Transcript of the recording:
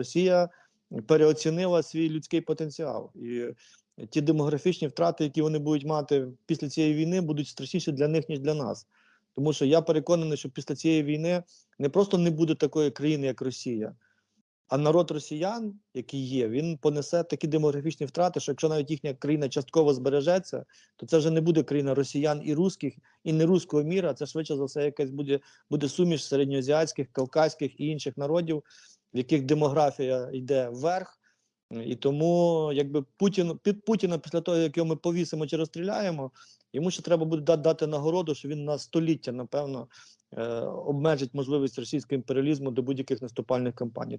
Росія переоцінила свій людський потенціал. І ті демографічні втрати, які вони будуть мати після цієї війни, будуть страшніші для них, ніж для нас. Тому що я переконаний, що після цієї війни не просто не буде такої країни, як Росія, а народ росіян, який є, він понесе такі демографічні втрати, що якщо навіть їхня країна частково збережеться, то це вже не буде країна росіян і русських, і не руського міра. Це швидше за все якась буде, буде суміш середньоазіатських, кавказьких і інших народів, в яких демографія йде вверх. І тому, якби Путін під Путіна, після того, як його ми повісимо чи розстріляємо, йому ще треба буде дати, нагороду, що він на століття, напевно, е, обмежить можливість російського імперіалізму до будь-яких наступальних кампаній.